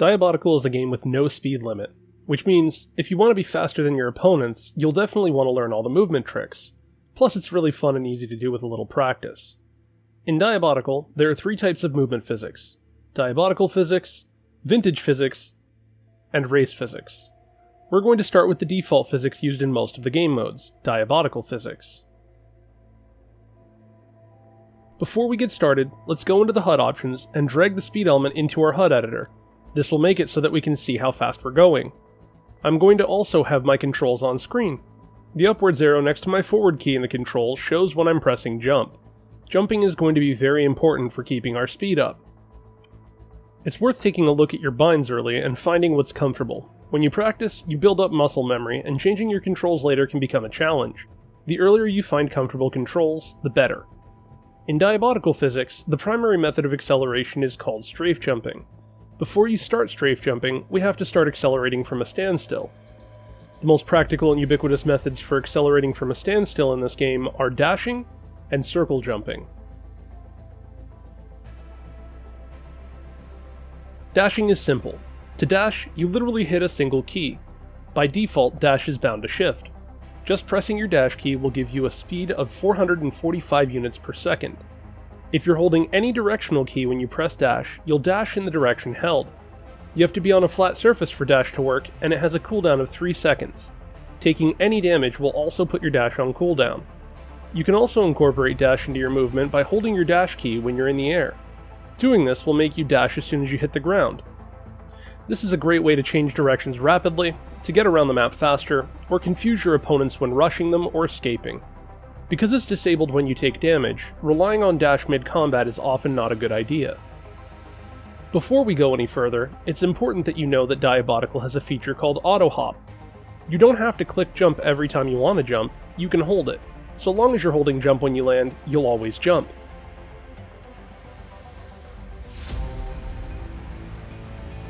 Diabotical is a game with no speed limit, which means if you want to be faster than your opponents, you'll definitely want to learn all the movement tricks. Plus, it's really fun and easy to do with a little practice. In Diabotical, there are three types of movement physics Diabotical physics, Vintage physics, and Race physics. We're going to start with the default physics used in most of the game modes, Diabotical physics. Before we get started, let's go into the HUD options and drag the speed element into our HUD editor. This will make it so that we can see how fast we're going. I'm going to also have my controls on screen. The upwards arrow next to my forward key in the controls shows when I'm pressing jump. Jumping is going to be very important for keeping our speed up. It's worth taking a look at your binds early and finding what's comfortable. When you practice, you build up muscle memory, and changing your controls later can become a challenge. The earlier you find comfortable controls, the better. In diabotical physics, the primary method of acceleration is called strafe jumping. Before you start strafe jumping, we have to start accelerating from a standstill. The most practical and ubiquitous methods for accelerating from a standstill in this game are dashing and circle jumping. Dashing is simple. To dash, you literally hit a single key. By default, dash is bound to shift. Just pressing your dash key will give you a speed of 445 units per second. If you're holding any directional key when you press dash, you'll dash in the direction held. You have to be on a flat surface for dash to work, and it has a cooldown of 3 seconds. Taking any damage will also put your dash on cooldown. You can also incorporate dash into your movement by holding your dash key when you're in the air. Doing this will make you dash as soon as you hit the ground. This is a great way to change directions rapidly, to get around the map faster, or confuse your opponents when rushing them or escaping. Because it's disabled when you take damage, relying on dash mid-combat is often not a good idea. Before we go any further, it's important that you know that Diabotical has a feature called Auto Hop. You don't have to click jump every time you want to jump, you can hold it. So long as you're holding jump when you land, you'll always jump.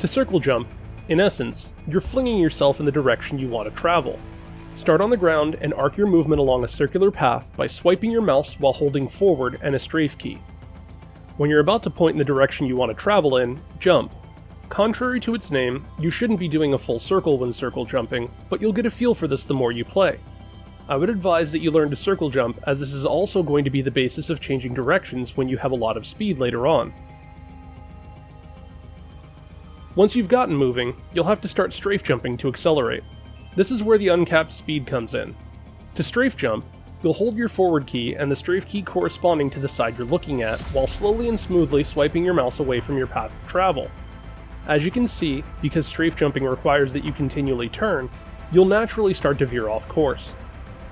To circle jump, in essence, you're flinging yourself in the direction you want to travel. Start on the ground and arc your movement along a circular path by swiping your mouse while holding forward and a strafe key. When you're about to point in the direction you want to travel in, jump. Contrary to its name, you shouldn't be doing a full circle when circle jumping, but you'll get a feel for this the more you play. I would advise that you learn to circle jump as this is also going to be the basis of changing directions when you have a lot of speed later on. Once you've gotten moving, you'll have to start strafe jumping to accelerate. This is where the uncapped speed comes in. To strafe jump, you'll hold your forward key and the strafe key corresponding to the side you're looking at, while slowly and smoothly swiping your mouse away from your path of travel. As you can see, because strafe jumping requires that you continually turn, you'll naturally start to veer off course.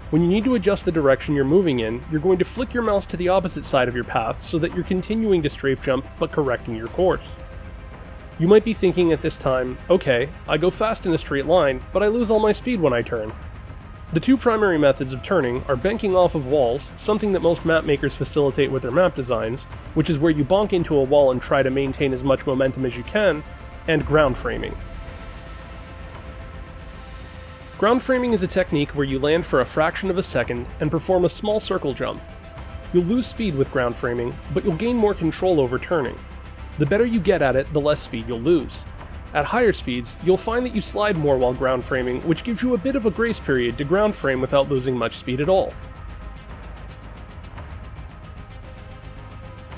When you need to adjust the direction you're moving in, you're going to flick your mouse to the opposite side of your path so that you're continuing to strafe jump but correcting your course. You might be thinking at this time, okay, I go fast in a straight line, but I lose all my speed when I turn. The two primary methods of turning are banking off of walls, something that most map makers facilitate with their map designs, which is where you bonk into a wall and try to maintain as much momentum as you can, and ground framing. Ground framing is a technique where you land for a fraction of a second and perform a small circle jump. You'll lose speed with ground framing, but you'll gain more control over turning. The better you get at it, the less speed you'll lose. At higher speeds, you'll find that you slide more while ground framing, which gives you a bit of a grace period to ground frame without losing much speed at all.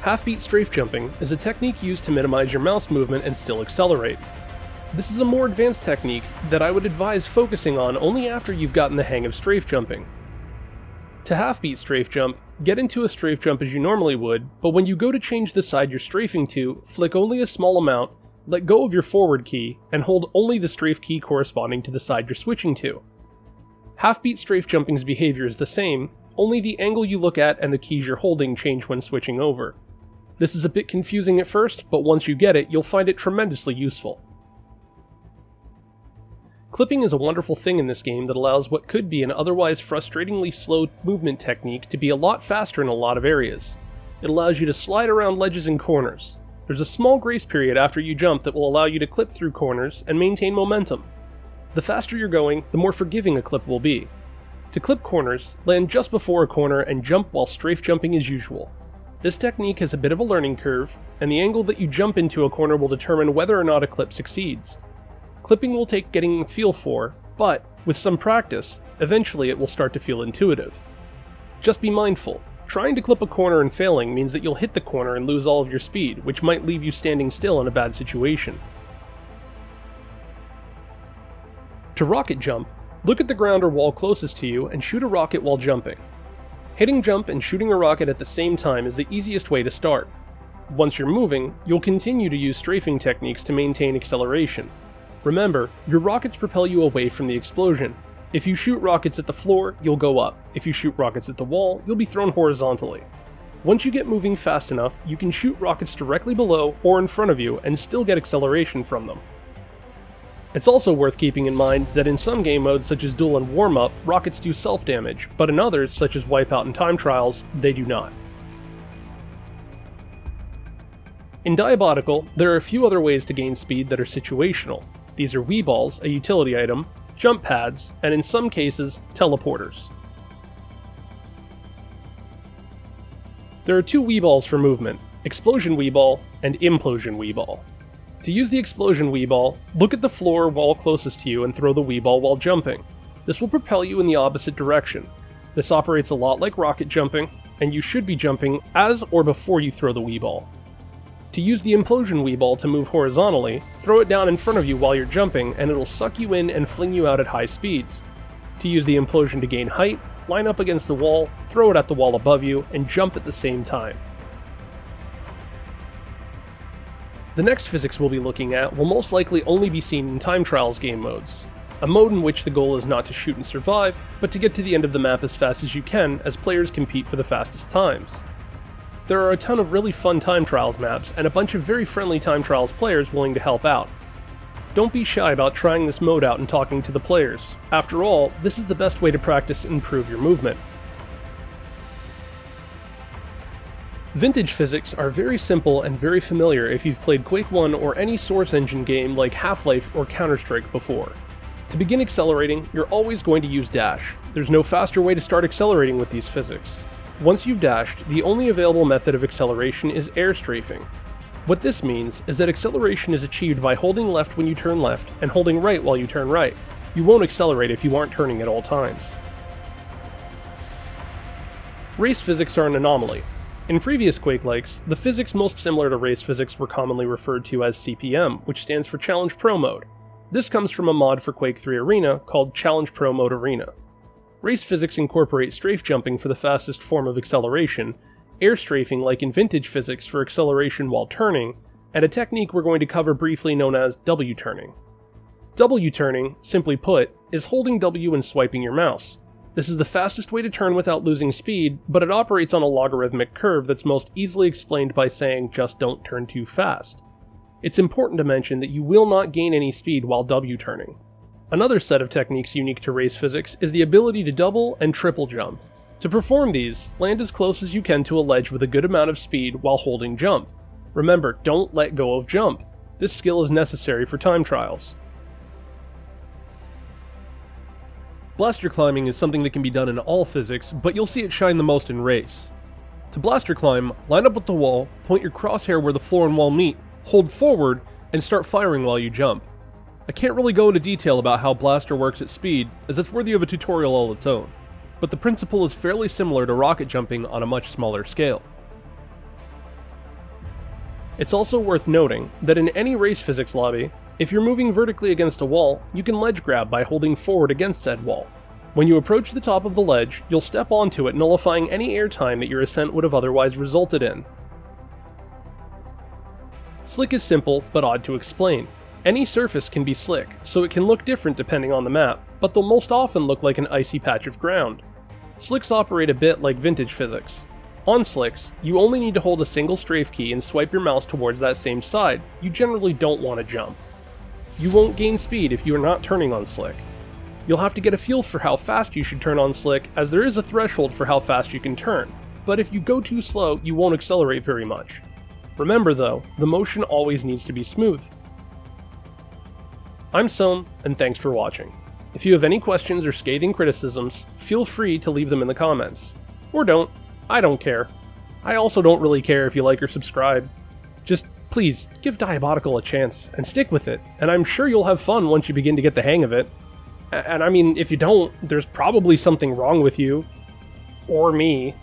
Half-beat strafe jumping is a technique used to minimize your mouse movement and still accelerate. This is a more advanced technique that I would advise focusing on only after you've gotten the hang of strafe jumping. To half-beat strafe jump, get into a strafe jump as you normally would, but when you go to change the side you're strafing to, flick only a small amount, let go of your forward key, and hold only the strafe key corresponding to the side you're switching to. Half-beat strafe jumping's behavior is the same, only the angle you look at and the keys you're holding change when switching over. This is a bit confusing at first, but once you get it, you'll find it tremendously useful. Clipping is a wonderful thing in this game that allows what could be an otherwise frustratingly slow movement technique to be a lot faster in a lot of areas. It allows you to slide around ledges and corners. There's a small grace period after you jump that will allow you to clip through corners and maintain momentum. The faster you're going, the more forgiving a clip will be. To clip corners, land just before a corner and jump while strafe jumping as usual. This technique has a bit of a learning curve, and the angle that you jump into a corner will determine whether or not a clip succeeds. Clipping will take getting a feel for, but, with some practice, eventually it will start to feel intuitive. Just be mindful, trying to clip a corner and failing means that you'll hit the corner and lose all of your speed, which might leave you standing still in a bad situation. To rocket jump, look at the ground or wall closest to you and shoot a rocket while jumping. Hitting jump and shooting a rocket at the same time is the easiest way to start. Once you're moving, you'll continue to use strafing techniques to maintain acceleration. Remember, your rockets propel you away from the explosion. If you shoot rockets at the floor, you'll go up. If you shoot rockets at the wall, you'll be thrown horizontally. Once you get moving fast enough, you can shoot rockets directly below or in front of you and still get acceleration from them. It's also worth keeping in mind that in some game modes such as Duel and Warm Up, rockets do self-damage, but in others, such as Wipeout and Time Trials, they do not. In Diabotical, there are a few other ways to gain speed that are situational. These are Weeballs, a utility item, jump pads, and in some cases, teleporters. There are two Weeballs for movement, Explosion Weeball and Implosion Weeball. To use the explosion Weeball, look at the floor wall closest to you and throw the Weeball while jumping. This will propel you in the opposite direction. This operates a lot like rocket jumping, and you should be jumping as or before you throw the Weeball. To use the Implosion Weeball to move horizontally, throw it down in front of you while you're jumping and it'll suck you in and fling you out at high speeds. To use the Implosion to gain height, line up against the wall, throw it at the wall above you, and jump at the same time. The next physics we'll be looking at will most likely only be seen in time trials game modes, a mode in which the goal is not to shoot and survive, but to get to the end of the map as fast as you can as players compete for the fastest times. There are a ton of really fun time trials maps and a bunch of very friendly time trials players willing to help out. Don't be shy about trying this mode out and talking to the players. After all, this is the best way to practice and improve your movement. Vintage physics are very simple and very familiar if you've played Quake 1 or any Source Engine game like Half-Life or Counter-Strike before. To begin accelerating, you're always going to use dash. There's no faster way to start accelerating with these physics. Once you've dashed, the only available method of acceleration is air strafing. What this means is that acceleration is achieved by holding left when you turn left and holding right while you turn right. You won't accelerate if you aren't turning at all times. Race physics are an anomaly, in previous Quake likes, the physics most similar to race physics were commonly referred to as CPM, which stands for Challenge Pro Mode. This comes from a mod for Quake 3 Arena called Challenge Pro Mode Arena. Race physics incorporate strafe jumping for the fastest form of acceleration, air strafing like in vintage physics for acceleration while turning, and a technique we're going to cover briefly known as W turning. W turning, simply put, is holding W and swiping your mouse. This is the fastest way to turn without losing speed, but it operates on a logarithmic curve that's most easily explained by saying just don't turn too fast. It's important to mention that you will not gain any speed while W turning. Another set of techniques unique to race physics is the ability to double and triple jump. To perform these, land as close as you can to a ledge with a good amount of speed while holding jump. Remember, don't let go of jump. This skill is necessary for time trials. Blaster climbing is something that can be done in all physics, but you'll see it shine the most in race. To blaster climb, line up with the wall, point your crosshair where the floor and wall meet, hold forward, and start firing while you jump. I can't really go into detail about how blaster works at speed, as it's worthy of a tutorial all its own, but the principle is fairly similar to rocket jumping on a much smaller scale. It's also worth noting that in any race physics lobby, if you're moving vertically against a wall, you can ledge grab by holding forward against said wall. When you approach the top of the ledge, you'll step onto it nullifying any airtime that your ascent would have otherwise resulted in. Slick is simple, but odd to explain. Any surface can be slick, so it can look different depending on the map, but they'll most often look like an icy patch of ground. Slicks operate a bit like vintage physics. On slicks, you only need to hold a single strafe key and swipe your mouse towards that same side, you generally don't want to jump. You won't gain speed if you are not turning on Slick. You'll have to get a feel for how fast you should turn on Slick, as there is a threshold for how fast you can turn, but if you go too slow, you won't accelerate very much. Remember though, the motion always needs to be smooth. I'm Soam, and thanks for watching. If you have any questions or scathing criticisms, feel free to leave them in the comments. Or don't, I don't care. I also don't really care if you like or subscribe. Just please give Diabotical a chance and stick with it, and I'm sure you'll have fun once you begin to get the hang of it. And I mean, if you don't, there's probably something wrong with you. Or me.